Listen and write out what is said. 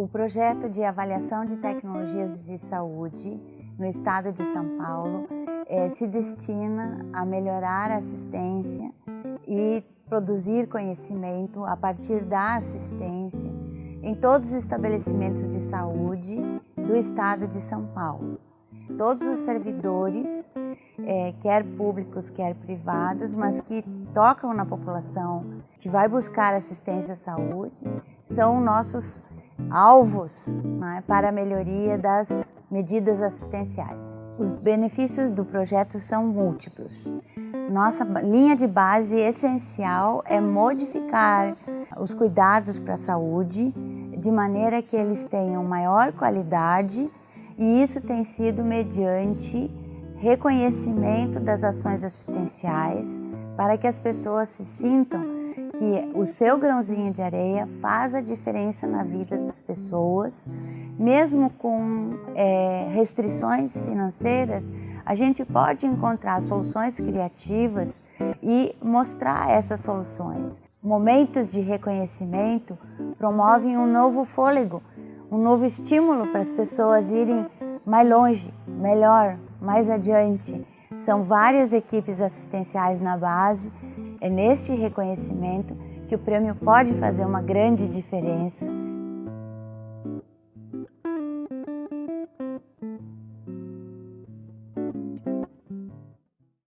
O projeto de avaliação de tecnologias de saúde no estado de São Paulo é, se destina a melhorar a assistência e produzir conhecimento a partir da assistência em todos os estabelecimentos de saúde do estado de São Paulo. Todos os servidores, é, quer públicos, quer privados, mas que tocam na população, que vai buscar assistência à saúde, são nossos alvos né, para a melhoria das medidas assistenciais. Os benefícios do projeto são múltiplos. Nossa linha de base essencial é modificar os cuidados para a saúde de maneira que eles tenham maior qualidade e isso tem sido mediante reconhecimento das ações assistenciais para que as pessoas se sintam que o seu grãozinho de areia faz a diferença na vida das pessoas, mesmo com é, restrições financeiras, a gente pode encontrar soluções criativas e mostrar essas soluções. Momentos de reconhecimento promovem um novo fôlego, um novo estímulo para as pessoas irem mais longe, melhor, mais adiante. São várias equipes assistenciais na base. É neste reconhecimento que o prêmio pode fazer uma grande diferença